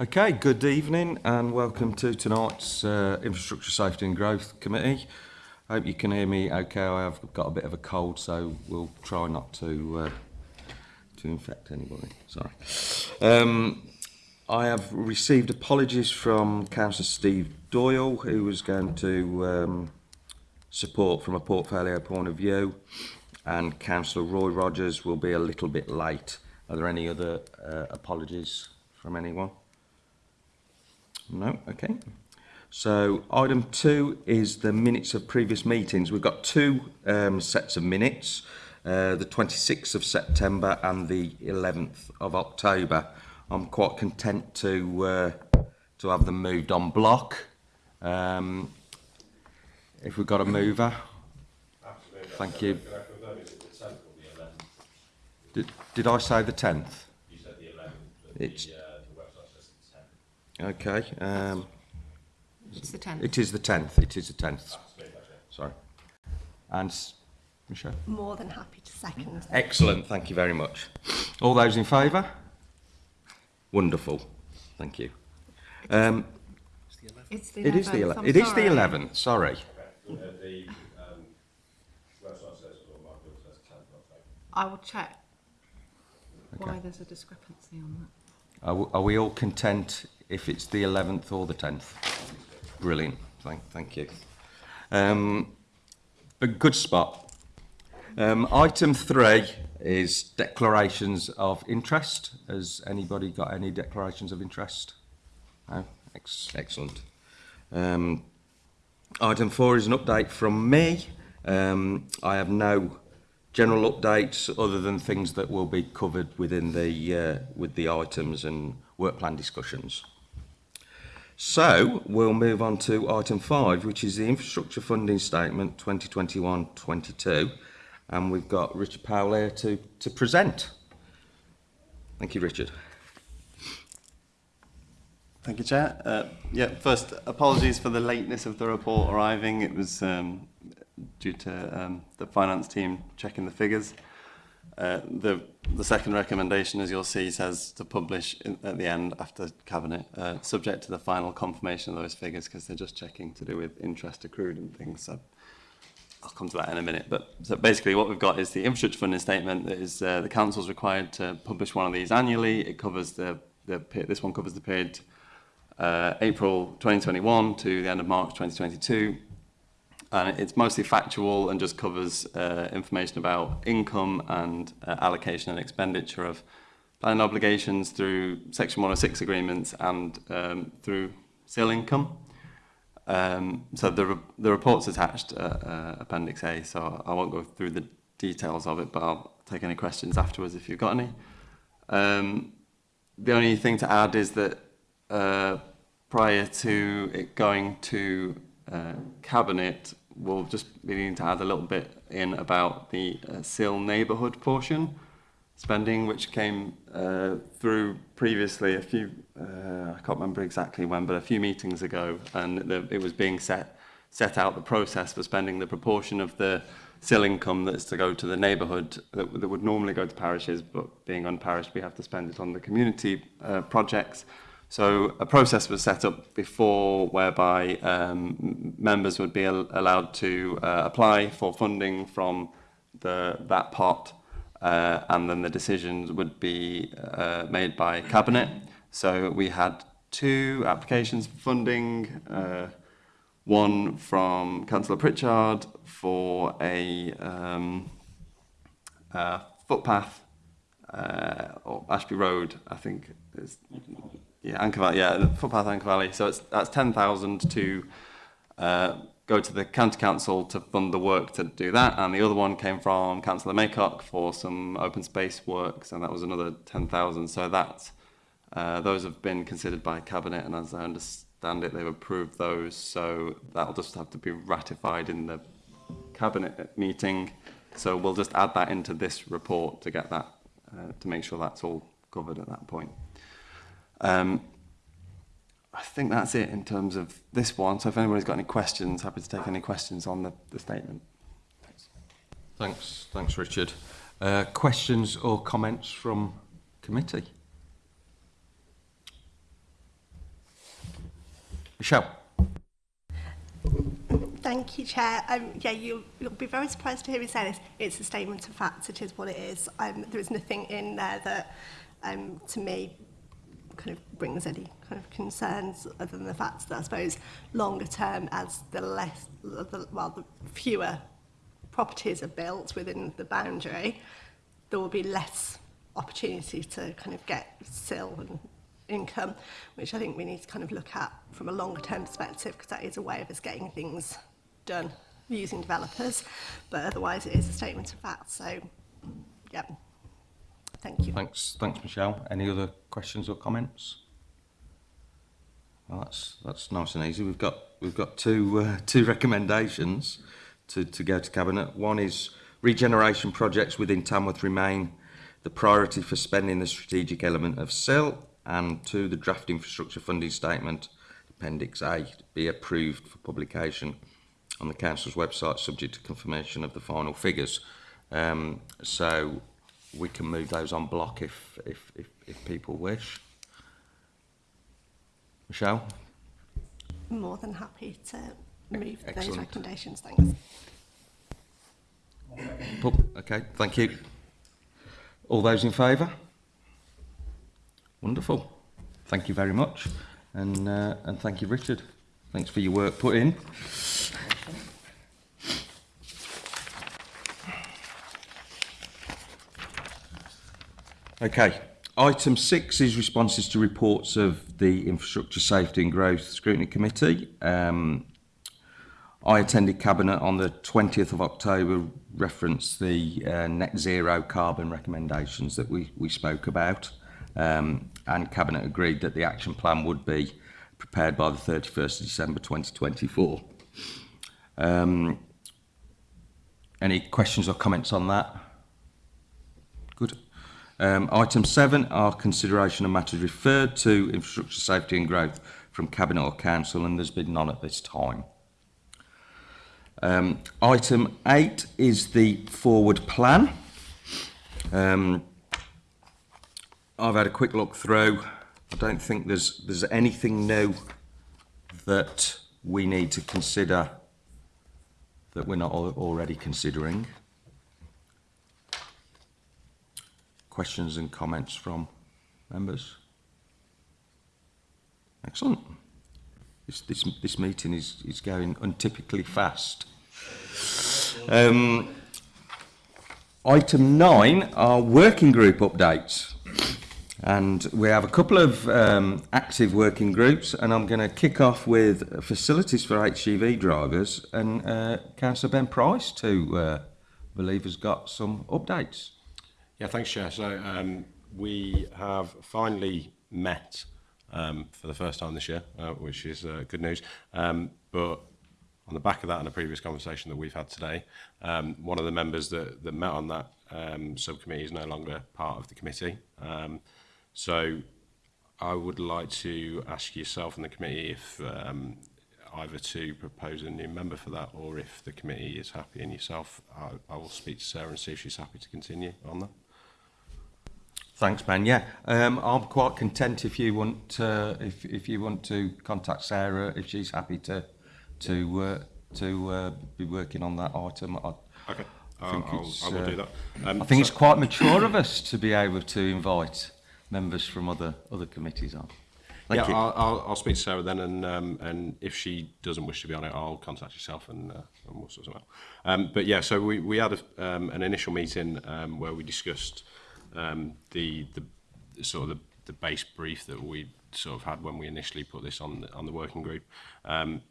Okay, good evening and welcome to tonight's uh, Infrastructure Safety and Growth Committee. I hope you can hear me okay. I have got a bit of a cold, so we'll try not to uh, to infect anybody. Sorry. Um, I have received apologies from Councillor Steve Doyle, who was going to um, support from a portfolio point of view, and Councillor Roy Rogers will be a little bit late. Are there any other uh, apologies from anyone? No, okay. So item two is the minutes of previous meetings. We've got two um, sets of minutes, uh, the 26th of September and the 11th of October. I'm quite content to uh, to have them moved on block. Um, if we've got a mover, thank you. Did, did I say the 10th? You said the 11th, It's- the, uh, the website says the 10th. Okay. Um, It's the 10th. it is the 10th. It is the 10th. Sorry. And Michelle? More than happy to second. Excellent, thank you very much. All those in favour? Wonderful, thank you. Um, It's the 11th. it is the ele- I'm it is the sorry. 11th, sorry. The website says, or my book says 10th of October. I will check why there's a discrepancy on that. Are, are we all content if it's the 11th or the 10th? Brilliant, thank, thank you. Um, a good spot. Um, item three is declarations of interest. Has anybody got any declarations of interest? No? Ex- excellent. Um, item four is an update from me. Um, I have no general updates other than things that will be covered within the uh, with the items and work plan discussions. So we'll move on to item five, which is the infrastructure funding statement 2021-22, and we've got Richard Powell here to to present. Thank you, Richard. Thank you, Chair. Uh, yeah, first, apologies for the lateness of the report arriving. It was um, due to um, the finance team checking the figures. Uh, the, the second recommendation, as you'll see, says to publish in, at the end after Cabinet, uh, subject to the final confirmation of those figures because they're just checking to do with interest accrued and things. So I'll come to that in a minute. But so basically what we've got is the infrastructure funding statement that is uh, the council's required to publish one of these annually. It covers the, the this one covers the period uh, April 2021 to the end of March 2022. And it's mostly factual and just covers uh, information about income and uh, allocation and expenditure of planning obligations through Section 106 agreements and um, through CIL income. Um, so the, re the report's attached, uh, uh, Appendix A, so I won't go through the details of it, but I'll take any questions afterwards if you've got any. Um, the only thing to add is that uh, prior to it going to uh, Cabinet, we'll just be needing to add a little bit in about the uh, SIL neighborhood portion spending, which came uh, through previously a few, uh, I can't remember exactly when, but a few meetings ago, and the, it was being set, set out the process for spending the proportion of the SIL income that's to go to the neighborhood that, that would normally go to parishes, but being unparished, we have to spend it on the community uh, projects. So a process was set up before whereby um, members would be al allowed to uh, apply for funding from the, that pot uh, and then the decisions would be uh, made by cabinet. So we had two applications for funding, uh, one from Councillor Pritchard for a um, uh, footpath uh, or Ashby Road, I think. Is, yeah, Anker Valley, yeah, footpath Anker Valley. So it's, that's 10,000 to uh, go to the county council to fund the work to do that. And the other one came from Councillor Maycock for some open space works, and that was another 10,000. So that, uh, those have been considered by Cabinet, and as I understand it, they've approved those. So that'll just have to be ratified in the Cabinet meeting. So we'll just add that into this report to get that, uh, to make sure that's all covered at that point. Um, I think that's it in terms of this one. So if anybody's got any questions, happy to take any questions on the, the statement. Thanks. Thanks, thanks Richard. Uh, questions or comments from committee? Michelle. Thank you, Chair. Um, yeah, you'll, you'll be very surprised to hear me say this. It's a statement of fact. It is what it is. Um, there is nothing in there that, um, to me, kind of brings any kind of concerns other than the fact that I suppose longer term as the less the, well the fewer properties are built within the boundary there will be less opportunity to kind of get sill and income which I think we need to kind of look at from a longer term perspective because that is a way of us getting things done using developers. But otherwise it is a statement of fact so yeah. Thank you. Thanks, thanks, Michelle. Any other questions or comments? Well, that's that's nice and easy. We've got we've got two uh, two recommendations to to go to cabinet. One is regeneration projects within Tamworth remain the priority for spending the strategic element of CIL, and two, the draft infrastructure funding statement, Appendix A, be approved for publication on the council's website, subject to confirmation of the final figures. Um, so we can move those on block if, if, if, if people wish. Michelle? More than happy to move Excellent. those recommendations, thanks. Oh, okay, thank you. All those in favour? Wonderful. Thank you very much. And, uh, and thank you, Richard. Thanks for your work put in. Okay, item six is responses to reports of the Infrastructure Safety and Growth Scrutiny Committee. Um, I attended Cabinet on the 20th of October, referenced the uh, net zero carbon recommendations that we, we spoke about, um, and Cabinet agreed that the action plan would be prepared by the 31st of December 2024. Um, any questions or comments on that? Um, item seven are consideration of matters referred to infrastructure safety and growth from Cabinet or Council, and there's been none at this time. Um, item eight is the forward plan. Um, I've had a quick look through. I don't think there's there's anything new that we need to consider that we're not already considering. Questions and comments from members? Excellent. This, this, this meeting is, is going untypically fast. Um, item nine are working group updates. And we have a couple of um, active working groups, and I'm going to kick off with facilities for HGV drivers and uh, Councillor Ben Price, to uh, believe has got some updates. Yeah, thanks, Chair. So um, we have finally met um, for the first time this year, uh, which is uh, good news. Um, but on the back of that and a previous conversation that we've had today, um, one of the members that, that met on that um, subcommittee is no longer part of the committee. Um, so I would like to ask yourself and the committee if um, either to propose a new member for that or if the committee is happy and yourself, I, I will speak to Sarah and see if she's happy to continue on that. Thanks, Ben. Yeah, um, I'm quite content if you want uh, if if you want to contact Sarah if she's happy to to uh, to uh, be working on that item. I, Okay, I think I'll, it's, I will uh, do that. Um, I think so- it's quite mature of us to be able to invite members from other other committees on. Thank yeah, you. I'll, I'll, I'll speak to Sarah then, and um, and if she doesn't wish to be on it, I'll contact yourself and, uh, and we'll sort something out. Um, but yeah, so we, we had a, um, an initial meeting um, where we discussed um, the the sort of the, the base brief that we sort of had when we initially put this on the, on the working group, um,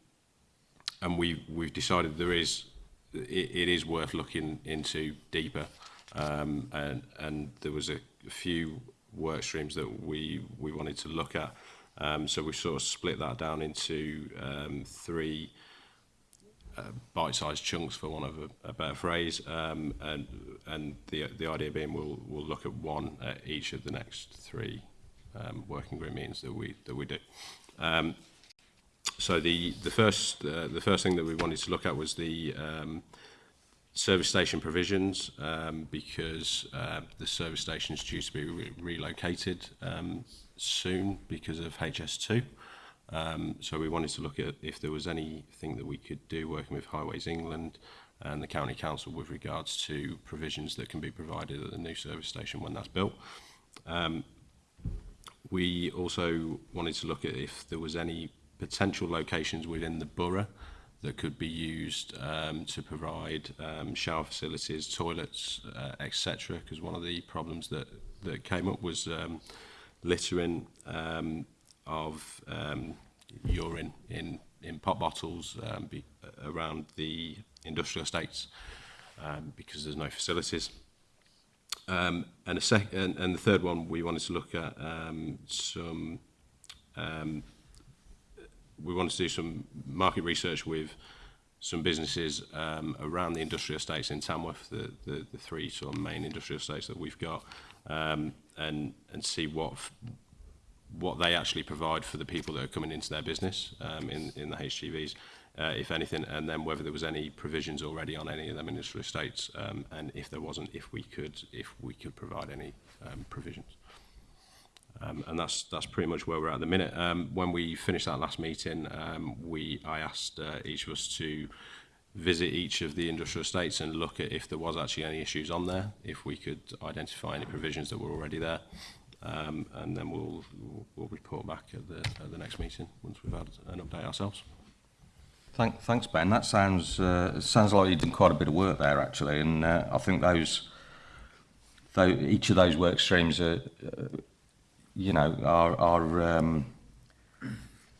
and we we've decided there is it, it is worth looking into deeper, um, and and there was a few work streams that we we wanted to look at, um, so we sort of split that down into um, three uh, bite-sized chunks, for want of a, a better phrase, um, and and the the idea being we'll we'll look at one at each of the next three um, working group meetings that we that we do. Um, so the the first uh, the first thing that we wanted to look at was the um, service station provisions um, because uh, the service station is due to be re relocated um, soon because of HS2. Um, so we wanted to look at if there was anything that we could do working with Highways England and the County Council with regards to provisions that can be provided at the new service station when that's built. Um, we also wanted to look at if there was any potential locations within the borough that could be used um, to provide um, shower facilities, toilets, uh, etc. Because one of the problems that, that came up was um, littering um, of um, urine in, in pop bottles um, be, around the industrial estates um, because there's no facilities. Um, and, a sec and, and the third one we wanted to look at um, some um, we wanted to do some market research with some businesses um, around the industrial estates in Tamworth, the, the, the three sort of main industrial estates that we've got, um, and, and see what what they actually provide for the people that are coming into their business um, in, in the HGVs, uh, if anything, and then whether there was any provisions already on any of them industrial estates, um, and if there wasn't, if we could, if we could provide any um, provisions. Um, and that's that's pretty much where we're at the minute. Um, when we finished that last meeting, um, we I asked uh, each of us to visit each of the industrial estates and look at if there was actually any issues on there, if we could identify any provisions that were already there um, and then we'll, we'll report back at the, at the next meeting once we've had an update ourselves. Thank, thanks, Ben. That sounds uh, sounds like you've done quite a bit of work there, actually, and uh, I think those though each of those work streams are, uh, you know, are are um,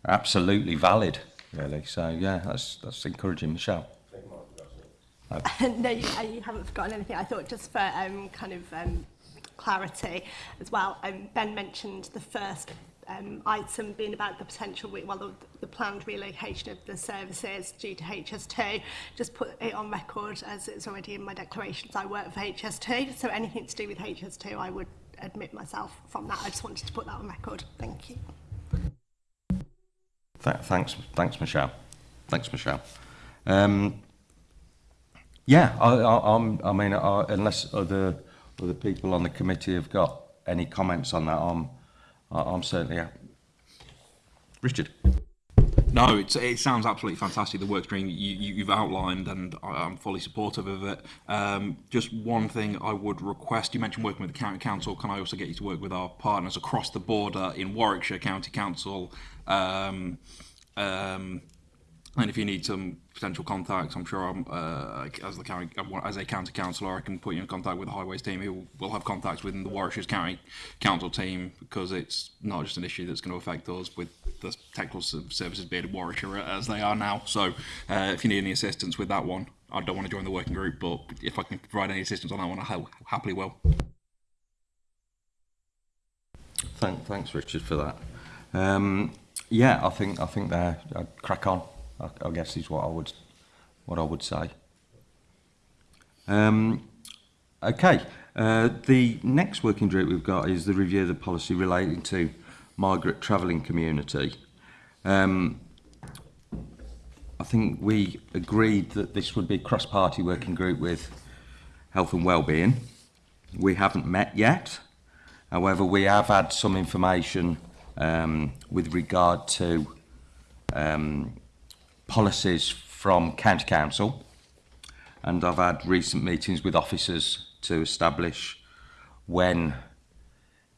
absolutely valid, really. So yeah, that's that's encouraging, Michelle. no, you, you haven't forgotten anything. I thought just for um, kind of um, clarity as well, um, Ben mentioned the first um, item being about the potential, well, the, the planned relocation of the services due to HS2. Just put it on record as it's already in my declarations. I work for HS2, so anything to do with HS2, I would admit myself from that. I just wanted to put that on record. Thank you. Th- thanks, thanks, Michelle. Thanks, Michelle. Um, yeah, I, I, I mean, I, unless other or the people on the committee have got any comments on that, I'm, I'm certainly happy. Richard. No, it sounds absolutely fantastic, the work stream you, you've outlined, and I, fully supportive of it. Um, just one thing I would request, you mentioned working with the County Council, can I also get you to work with our partners across the border in Warwickshire County Council, um, um, and if you need some potential contacts, I'm sure I'm, uh, as the county, as a county councillor, I can put you in contact with the highways team who will have contacts within the Warwickshire County Council team because it's not just an issue that's going to affect us with the technical services being in Warwickshire as they are now. So uh, if you need any assistance with that one, I don't want to join the working group, but if I can provide any assistance on that one, I ha- happily will. Thank, thanks, Richard, for that. Um, yeah, I think I think they're I'd crack on. I, I guess is what I would what I would say. Um, okay, uh, the next working group we've got is the review of the policy relating to migrant travelling community. Um, I think we agreed that this would be a cross-party working group with health and well-being. We haven't met yet. However, we have had some information um, with regard to um, policies from County Council, and I've had recent meetings with officers to establish when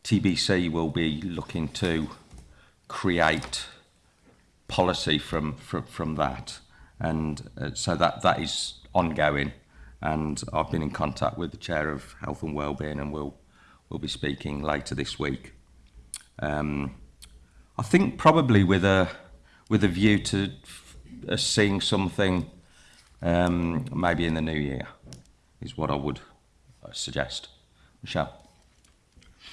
TBC will be looking to create policy from from, from that, and uh, so that that is ongoing. And I've been in contact with the chair of health and wellbeing, and we'll we'll be speaking later this week. Um, I think probably with a with a view to seeing something um, maybe in the new year is what I would uh, suggest. Michelle.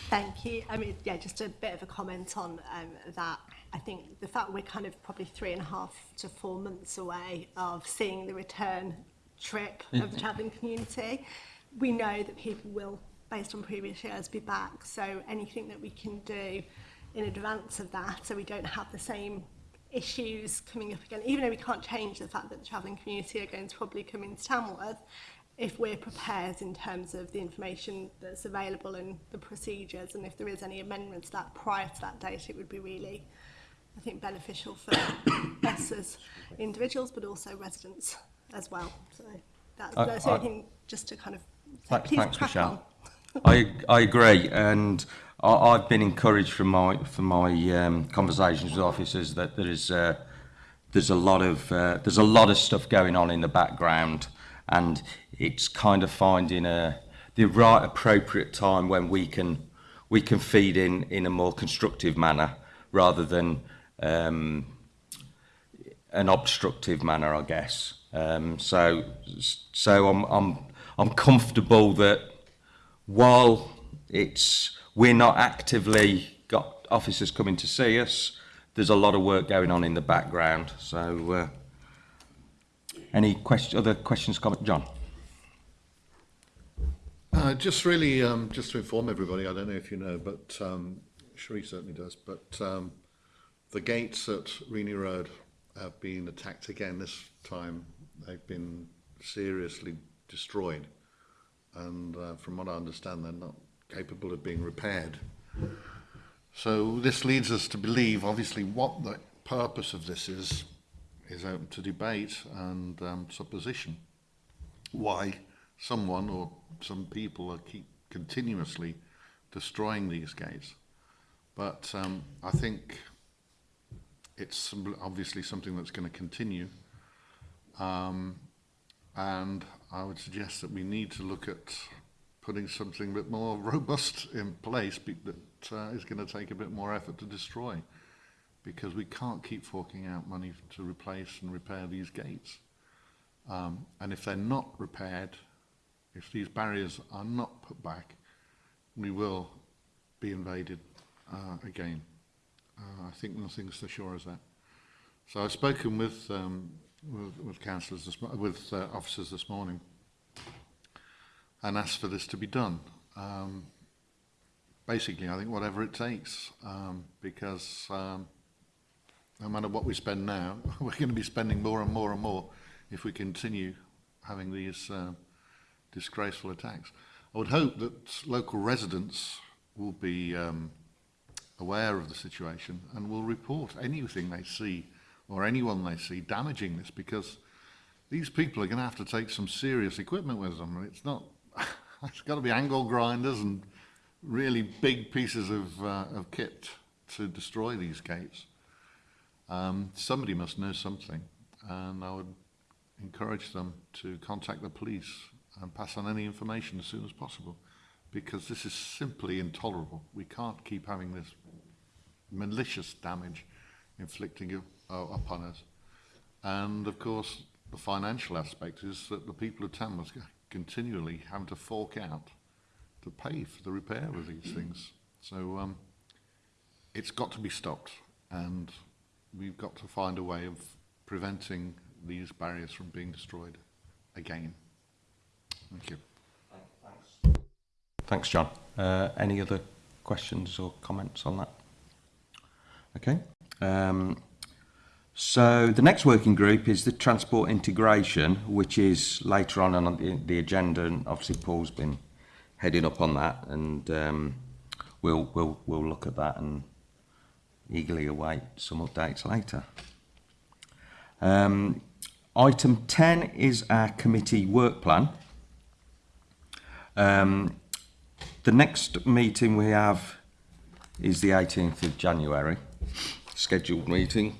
Thank you. I mean, yeah, just a bit of a comment on um, that. I think the fact we're kind of probably three and a half to four months away of seeing the return trip of the travelling community, we know that people will, based on previous years, be back. So anything that we can do in advance of that, so we don't have the same issues coming up again, even though we can't change the fact that the travelling community are going to probably come into Tamworth, if we're prepared in terms of the information that's available and the procedures, and if there is any amendments to that prior to that date, it would be really, I think, beneficial for us as individuals, but also residents as well. So that's, I, that's I, anything uh, just to kind of say, th please thanks, crack Michelle. on. I, I agree, and I, I've been encouraged from my from my um, conversations with officers that there is uh, there's a lot of uh, there's a lot of stuff going on in the background, and it's kind of finding a the right appropriate time when we can we can feed in in a more constructive manner rather than um, an obstructive manner, I guess. Um, so, so I'm, I'm, I'm comfortable that while it's we're not actively got officers coming to see us, there's a lot of work going on in the background. So, uh, any question, other questions, comment, John? Uh, just really, um, just to inform everybody, I don't know if you know, but um, Sheree certainly does, but um, the gates at Reaney Road have been attacked again this time. They've been seriously destroyed. And uh, from what I understand, they're not capable of being repaired. So this leads us to believe, obviously, what the purpose of this is, is open to debate and um, supposition why someone or some people are keep continuously destroying these gates. But um, I think it's obviously something that's going to continue. Um, and I would suggest that we need to look at putting something a bit more robust in place that uh, is going to take a bit more effort to destroy because we can't keep forking out money to replace and repair these gates. Um, and if they're not repaired, if these barriers are not put back, we will be invaded uh, again. Uh, I think nothing's so sure as that. So I've spoken with um, with, with councillors, with uh, officers this morning, and asked for this to be done. Um, basically, I think whatever it takes, um, because um, no matter what we spend now, we're going to be spending more and more and more if we continue having these uh, disgraceful attacks. I would hope that local residents will be um, aware of the situation and will report anything they see or anyone they see damaging this because these people are going to have to take some serious equipment with them. It's not it's got to be angle grinders and really big pieces of, uh, of kit to destroy these gates. Um, somebody must know something, and I would encourage them to contact the police and pass on any information as soon as possible, because this is simply intolerable. We can't keep having this malicious damage inflicting uh, upon us. And of course, the financial aspect is that the people of Tamworth continually having to fork out to pay for the repair of these things. So um, it's got to be stopped, and we've got to find a way of preventing these barriers from being destroyed again. Thank you. Thanks, John. Uh, any other questions or comments on that? Okay. Um, so the next working group is the transport integration, which is later on on the, agenda, and obviously Paul's been heading up on that, and um, we'll we'll we'll look at that and eagerly await some updates later. Um, item 10 is our committee work plan. Um, the next meeting we have is the 18th of January, scheduled meeting,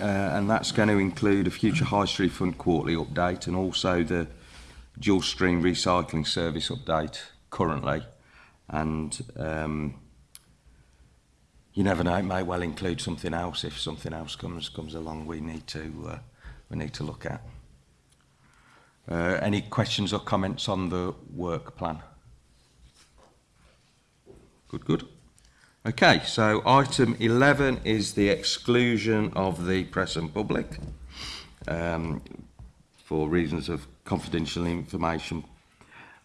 uh, and that's going to include a future High Street Fund quarterly update and also the dual stream recycling service update currently. And um, you never know, it may well include something else if something else comes comes along we need to uh, we need to look at. Uh, any questions or comments on the work plan? Good, good. Okay, so item 11 is the exclusion of the press and public um, for reasons of confidential information.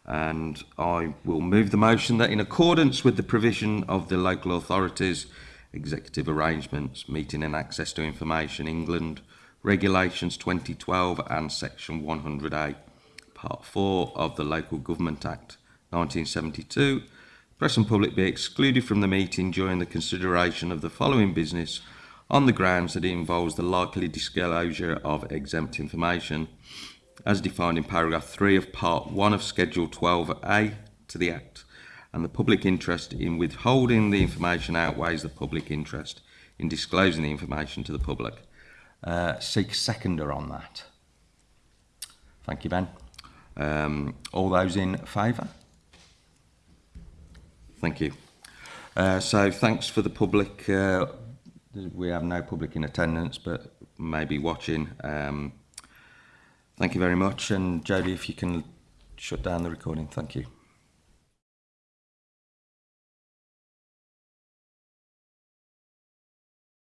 And I will move the motion that in accordance with the provision of the local authorities executive arrangements, meeting and access to information, England, regulations 2012 and section 100A, part 4 of the Local Government Act 1972, press and public be excluded from the meeting during the consideration of the following business on the grounds that it involves the likely disclosure of exempt information as defined in paragraph 3 of part 1 of schedule 12A to the Act and the public interest in withholding the information outweighs the public interest in disclosing the information to the public. Uh, seek seconder on that. Thank you, Ben. Um, all those in favour? Thank you. Uh, so thanks for the public. Uh, we have no public in attendance, but maybe watching. Um, thank you very much. And Jodie, if you can shut down the recording, thank you.